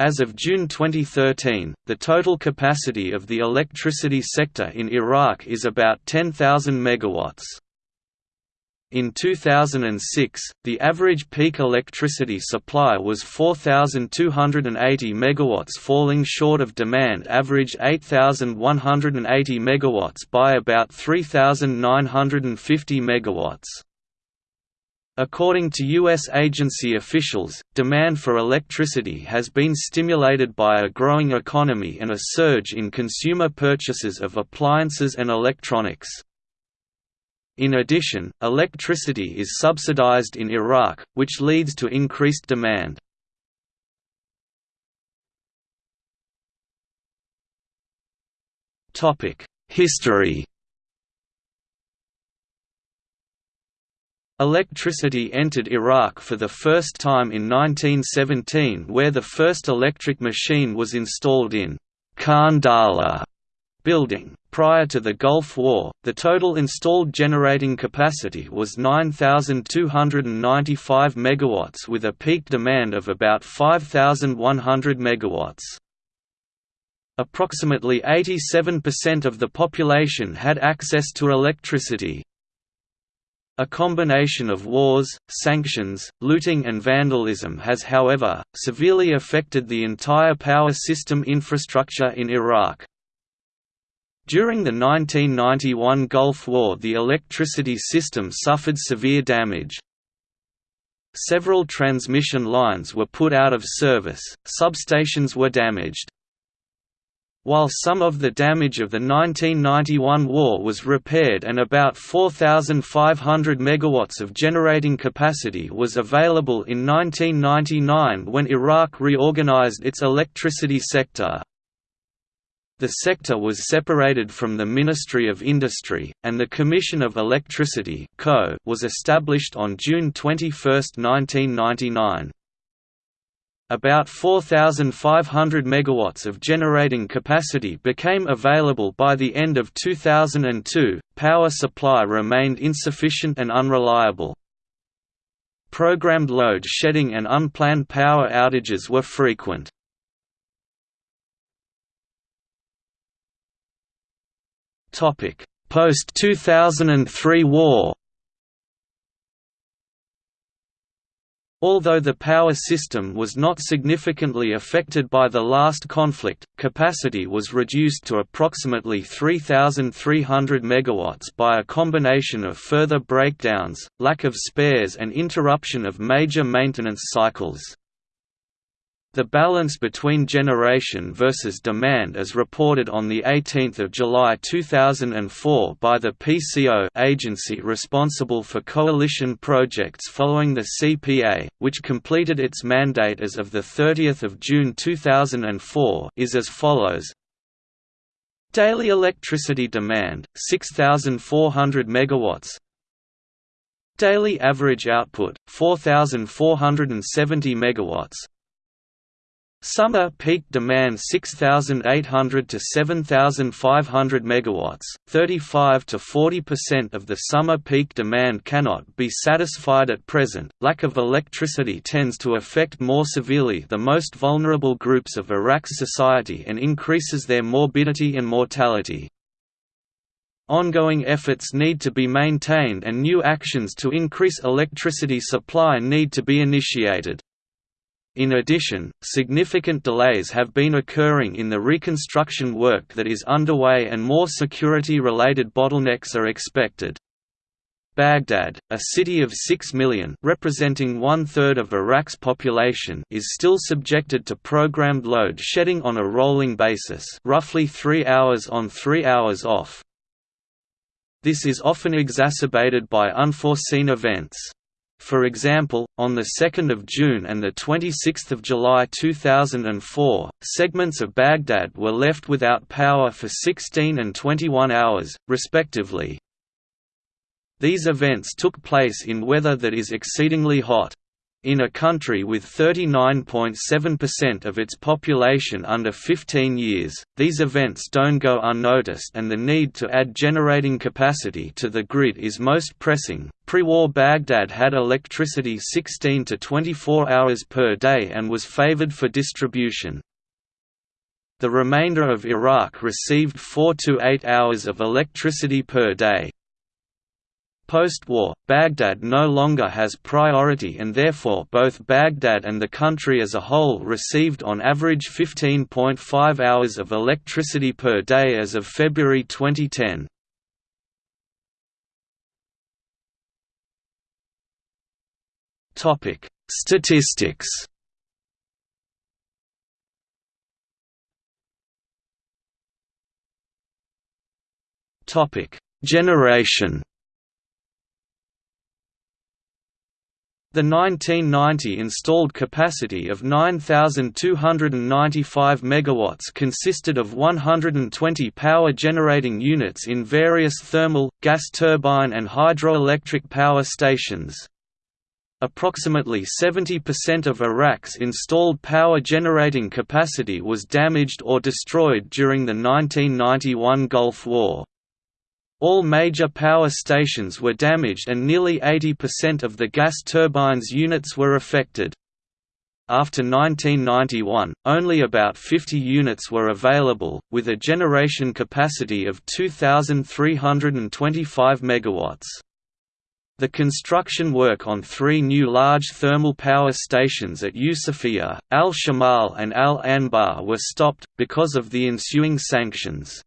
As of June 2013, the total capacity of the electricity sector in Iraq is about 10,000 megawatts. In 2006, the average peak electricity supply was 4,280 megawatts falling short of demand average 8,180 megawatts by about 3,950 megawatts. According to U.S. agency officials, demand for electricity has been stimulated by a growing economy and a surge in consumer purchases of appliances and electronics. In addition, electricity is subsidized in Iraq, which leads to increased demand. History Electricity entered Iraq for the first time in 1917 where the first electric machine was installed in Khandala building. Prior to the Gulf War, the total installed generating capacity was 9,295 MW with a peak demand of about 5,100 MW. Approximately 87% of the population had access to electricity, a combination of wars, sanctions, looting and vandalism has however, severely affected the entire power system infrastructure in Iraq. During the 1991 Gulf War the electricity system suffered severe damage. Several transmission lines were put out of service, substations were damaged. While some of the damage of the 1991 war was repaired and about 4,500 megawatts of generating capacity was available in 1999 when Iraq reorganized its electricity sector. The sector was separated from the Ministry of Industry, and the Commission of Electricity (Co) was established on June 21, 1999. About 4,500 megawatts of generating capacity became available by the end of 2002. Power supply remained insufficient and unreliable. Programmed load shedding and unplanned power outages were frequent. Topic: Post-2003 war. Although the power system was not significantly affected by the last conflict, capacity was reduced to approximately 3,300 MW by a combination of further breakdowns, lack of spares and interruption of major maintenance cycles. The balance between generation versus demand as reported on 18 July 2004 by the PCO agency responsible for coalition projects following the CPA, which completed its mandate as of 30 June 2004 is as follows. Daily electricity demand 6400 megawatts. Daily average output 4470 megawatts Summer peak demand 6800 to 7500 megawatts. 35 to 40% of the summer peak demand cannot be satisfied at present. Lack of electricity tends to affect more severely the most vulnerable groups of Iraq's society and increases their morbidity and mortality. Ongoing efforts need to be maintained and new actions to increase electricity supply need to be initiated. In addition, significant delays have been occurring in the reconstruction work that is underway and more security-related bottlenecks are expected. Baghdad, a city of 6 million representing one-third of Iraq's population is still subjected to programmed load shedding on a rolling basis roughly 3 hours on 3 hours off. This is often exacerbated by unforeseen events. For example, on 2 June and 26 July 2004, segments of Baghdad were left without power for 16 and 21 hours, respectively. These events took place in weather that is exceedingly hot. In a country with 39.7% of its population under 15 years, these events don't go unnoticed and the need to add generating capacity to the grid is most pressing. Pre-war Baghdad had electricity 16 to 24 hours per day and was favored for distribution. The remainder of Iraq received 4 to 8 hours of electricity per day. Post-war, Baghdad no longer has priority and therefore both Baghdad and the country as a whole received on average 15.5 hours of electricity per day as of February 2010. Statistics Generation The 1990 installed capacity of 9,295 MW consisted of 120 power-generating units in various thermal, gas turbine and hydroelectric power stations. Approximately 70% of Iraq's installed power-generating capacity was damaged or destroyed during the 1991 Gulf War. All major power stations were damaged and nearly 80% of the gas turbines units were affected. After 1991, only about 50 units were available, with a generation capacity of 2,325 MW. The construction work on three new large thermal power stations at Yusufia, Al-Shamal and Al-Anbar were stopped, because of the ensuing sanctions.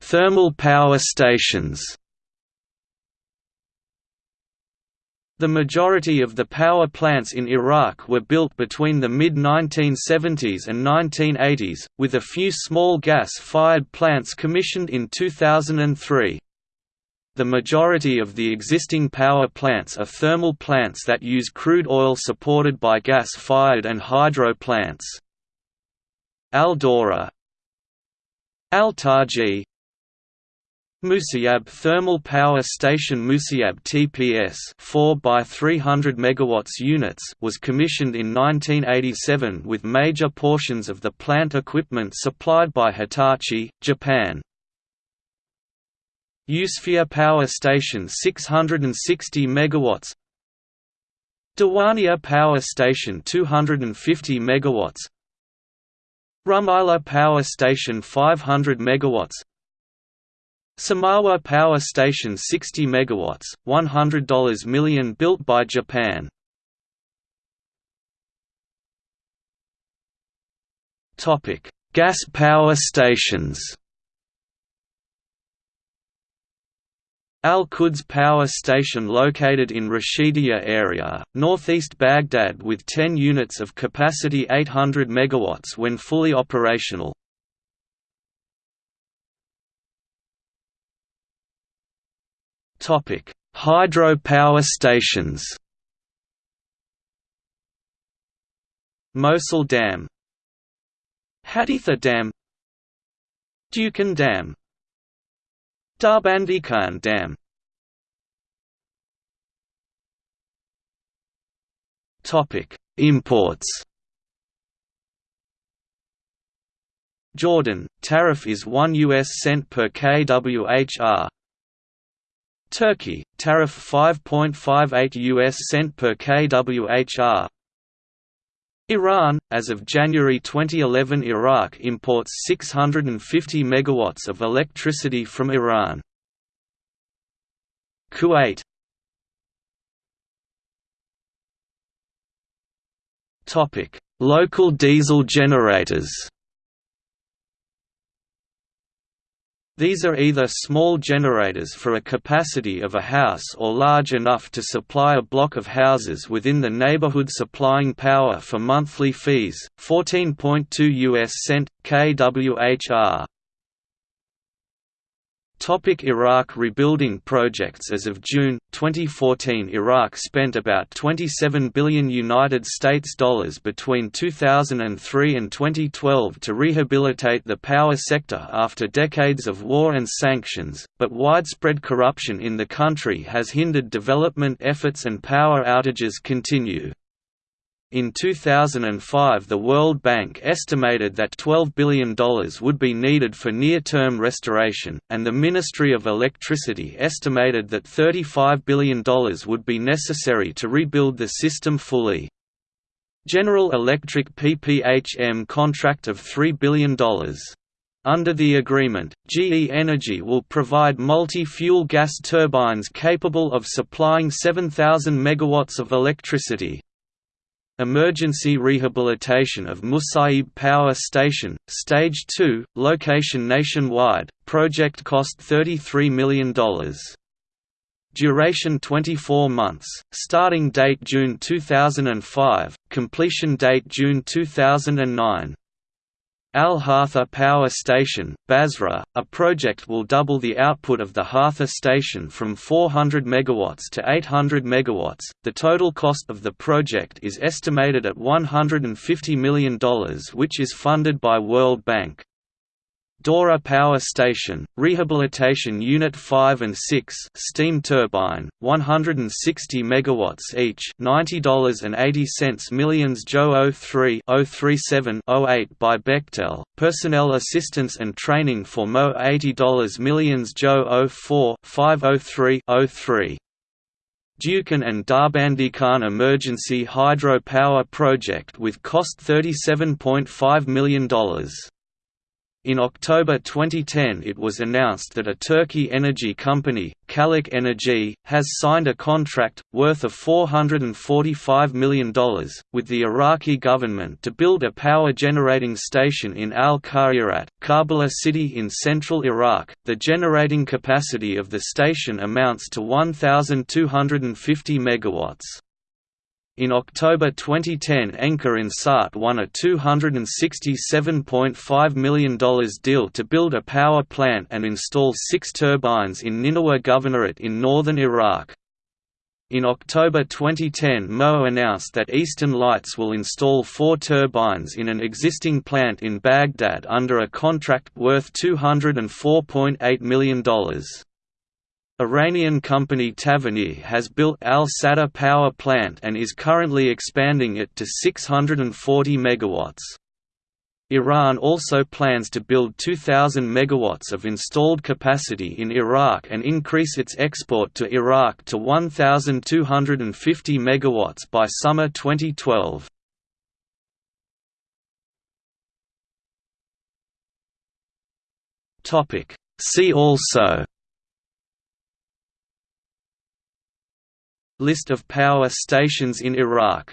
Thermal power stations. The majority of the power plants in Iraq were built between the mid-1970s and 1980s, with a few small gas-fired plants commissioned in 2003. The majority of the existing power plants are thermal plants that use crude oil supported by gas-fired and hydro plants. Al-Dawra, Al-Taji. Musayyab Thermal Power Station Musayyab TPS 4 by 300 MW units was commissioned in 1987 with major portions of the plant equipment supplied by Hitachi, Japan. Yusufia Power Station 660 MW Diwania Power Station 250 MW Rumaila Power Station 500 MW Samawa Power Station 60 MW, $100 million built by Japan. Gas power stations Al-Quds power station located in Rashidia area, northeast Baghdad with 10 units of capacity 800 MW when fully operational. Hydro power stations Mosul Dam Haditha Dam Dukan Dam Darbandi Dam Imports. Jordan tariff is 1 US cent per kWh. Turkey tariff 5.58 US cent per kWh. Iran as of January 2011 Iraq imports 650 megawatts of electricity from Iran. Kuwait Local diesel generators. These are either small generators for a capacity of a house or large enough to supply a block of houses within the neighborhood supplying power for monthly fees, 14.2 US cent kWhr. Topic Iraq Rebuilding projects As of June 2014, Iraq spent about 27 billion United States dollars between 2003 and 2012 to rehabilitate the power sector after decades of war and sanctions, but widespread corruption in the country has hindered development efforts and power outages continue. In 2005 the World Bank estimated that $12 billion would be needed for near-term restoration, and the Ministry of Electricity estimated that $35 billion would be necessary to rebuild the system fully. General Electric PPHM contract of $3 billion. Under the agreement, GE Energy will provide multi-fuel gas turbines capable of supplying 7,000 megawatts of electricity. Emergency rehabilitation of Musaib Power Station, Stage 2, location nationwide, project cost $33 million. Duration 24 months, starting date June 2005, completion date June 2009. Al Hartha Power Station, Basra, a project will double the output of the Hartha station from 400 MW to 800 MW. The total cost of the project is estimated at $150 million, which is funded by World Bank. Dora Power Station, Rehabilitation Unit 5 and 6 steam turbine, 160 MW each $90.80 millions Joe 03 037 08 by Bechtel, Personnel Assistance and Training for Mo $80 millions Joe 04 503 03 Dukan and Darbandikhan Emergency Hydro Power Project with cost $37.5 million. In October 2010 it was announced that a Turkey energy company, Calik Energy, has signed a contract, worth of $445 million, with the Iraqi government to build a power generating station in Al-Khayrat, Karbala city in central Iraq. The generating capacity of the station amounts to 1,250 megawatts. In October 2010 Enka Insat won a $267.5 million deal to build a power plant and install six turbines in Nineveh Governorate in northern Iraq. In October 2010 Mo announced that Eastern Lights will install four turbines in an existing plant in Baghdad under a contract worth $204.8 million. Iranian company Tavanir has built Al Sadr power plant and is currently expanding it to 640 megawatts. Iran also plans to build 2,000 megawatts of installed capacity in Iraq and increase its export to Iraq to 1,250 megawatts by summer 2012. See also List of power stations in Iraq